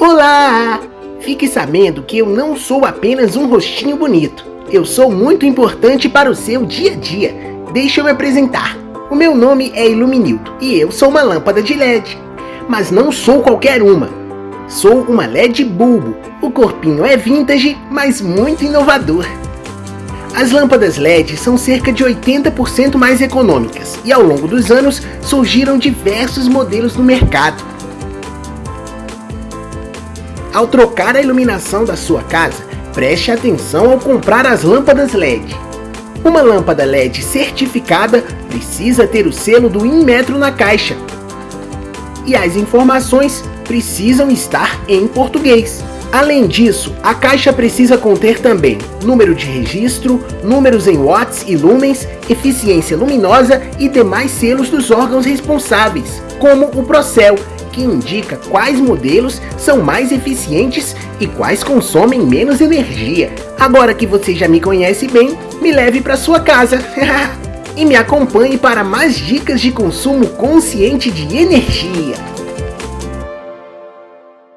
Olá! Fique sabendo que eu não sou apenas um rostinho bonito. Eu sou muito importante para o seu dia a dia. Deixa eu me apresentar. O meu nome é Iluminildo e eu sou uma lâmpada de LED. Mas não sou qualquer uma. Sou uma LED bulbo. O corpinho é vintage, mas muito inovador. As lâmpadas LED são cerca de 80% mais econômicas e ao longo dos anos surgiram diversos modelos no mercado. Ao trocar a iluminação da sua casa, preste atenção ao comprar as lâmpadas LED. Uma lâmpada LED certificada precisa ter o selo do Inmetro na caixa. E as informações precisam estar em português. Além disso, a caixa precisa conter também número de registro, números em watts e lumens, eficiência luminosa e demais selos dos órgãos responsáveis, como o Procel, que indica quais modelos são mais eficientes e quais consomem menos energia. Agora que você já me conhece bem, me leve para sua casa. e me acompanhe para mais dicas de consumo consciente de energia.